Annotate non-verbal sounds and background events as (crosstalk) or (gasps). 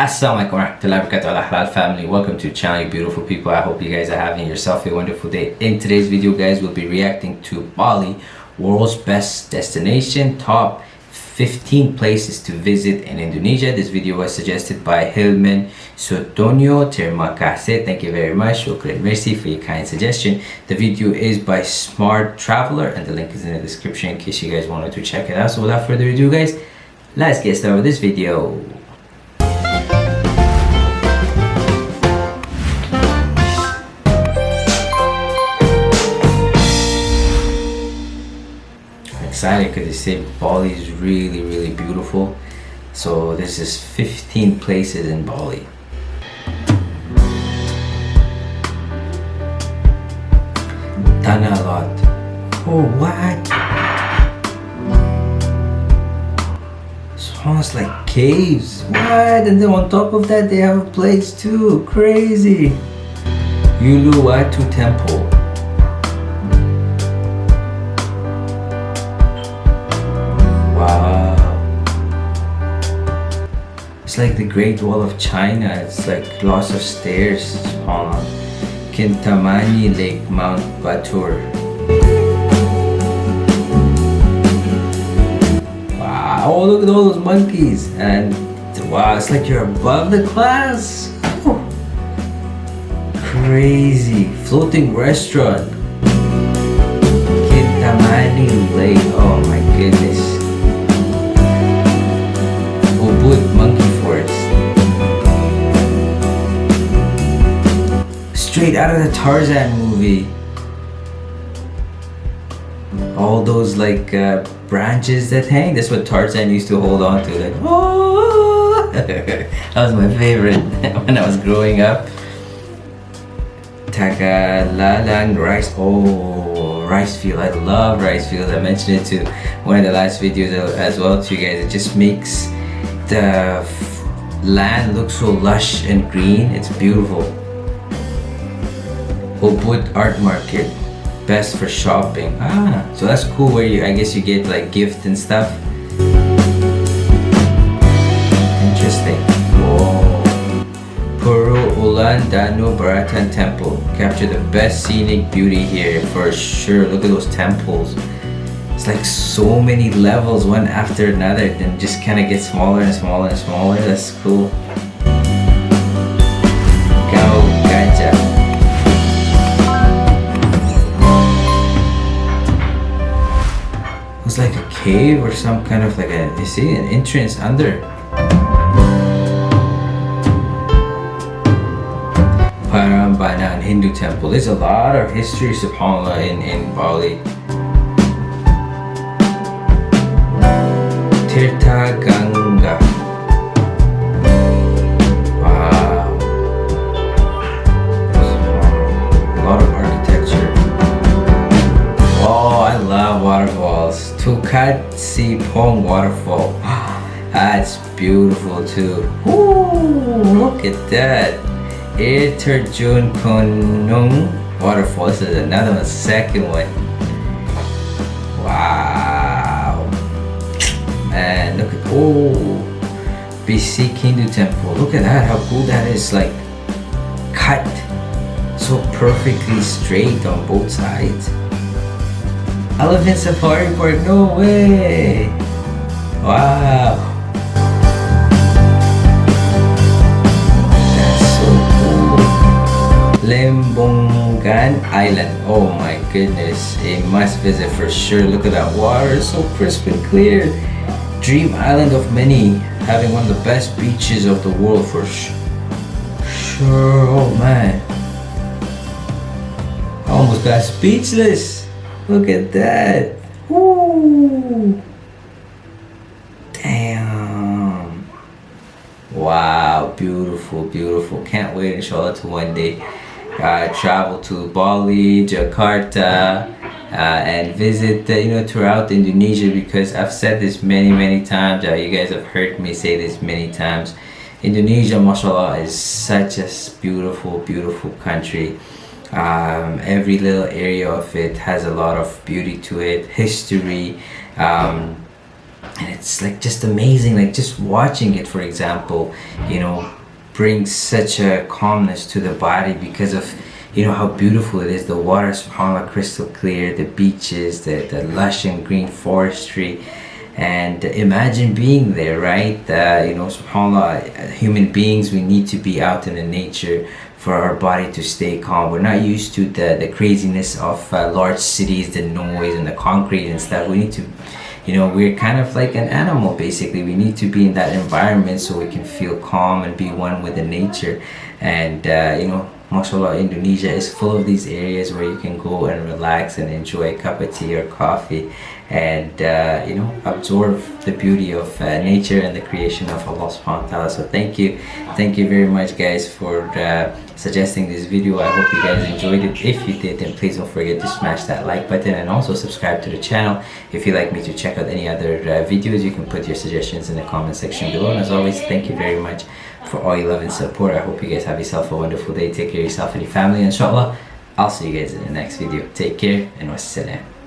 Assalamualaikum warahmatullahi wabarakatuh. Halal family welcome to the channel you beautiful people. I hope you guys are having yourself a wonderful day. In today's video guys we'll be reacting to bali world's best destination top 15 places to visit in indonesia. This video was suggested by hilman sotonio terima kasih thank you very much. Shukran. Merci for your kind suggestion. The video is by smart traveler and the link is in the description in case you guys wanted to check it out. So without further ado guys let's get started with this video excited because they say Bali is really really beautiful. So this is 15 places in Bali. Tanah Lot. Oh what? Sounds like caves. What? And then on top of that they have a place too. Crazy. Uluwatu Temple It's like the Great Wall of China. It's like lots of stairs on Kintamani Lake, Mount Batur. Wow, oh, look at all those monkeys. And wow, it's like you're above the clouds. Crazy. Floating restaurant. Out of the Tarzan movie. All those like uh, branches that hang, that's what Tarzan used to hold on to. Like, oh! (laughs) that was my favorite (laughs) when I was growing up. Tegallalang rice, oh, rice field. I love rice fields. I mentioned it to one of the last videos as well to you guys. It just makes the land look so lush and green. It's beautiful. Ubud Art Market. Best for shopping. Ah, so that's cool where you, I guess you get like gift and stuff. Interesting. Whoa. Puro Ulan Danu Baratan Temple. Capture the best scenic beauty here for sure. Look at those temples. It's like so many levels one after another and just kind of get smaller and smaller and smaller. That's cool. It's like a cave or some kind of like a, you see, an entrance under. Prambanan Hindu temple. There's a lot of history, subhanAllah, in, in Bali. Tirtha Ganga. Pong waterfall. (gasps) That's beautiful too. Ooh, look at that. Air Terjun Konung waterfall. This is another one, second one. Wow. Man, look at oh BC Hindu temple. Look at that, how cool that is. Like cut so perfectly straight on both sides. Elephant Safari Park, no way! Wow! That's so cool. Lembongan Island, oh my goodness, a must visit for sure. Look at that water, it's so crisp and clear. Dream island of many, having one of the best beaches of the world for sure. Sure, oh man. I almost got speechless. Look at that. Ooh. Damn. Wow, beautiful, beautiful. Can't wait inshallah to one day uh, travel to Bali, Jakarta, uh, and visit you know throughout Indonesia because I've said this many many times uh, you guys have heard me say this many times Indonesia mashallah is such a beautiful beautiful country um, every little area of it has a lot of beauty to it history um, and it's like just amazing like just watching it for example you know brings such a calmness to the body because of you know how beautiful it is. The water subhanallah crystal clear the beaches the, the lush and green forestry and imagine being there right? Uh, you know subhanallah human beings we need to be out in the nature for our body to stay calm. We're not used to the the craziness of uh, large cities the noise and the concrete and stuff. We need to you know we're kind of like an animal basically. We need to be in that environment so we can feel calm and be one with the nature. And uh, you know mashallah indonesia is full of these areas where you can go and relax and enjoy a cup of tea or coffee and uh, you know absorb the beauty of uh, nature and the creation of allah subhanahu wa ta'ala so thank you thank you very much guys for uh, suggesting this video i hope you guys enjoyed it if you did then please don't forget to smash that like button and also subscribe to the channel if you'd like me to check out any other uh, videos you can put your suggestions in the comment section below and as always thank you very much for all your love and support. I hope you guys have yourself a wonderful day. Take care of yourself and your family. Inshallah, I'll see you guys in the next video. Take care and wassalam.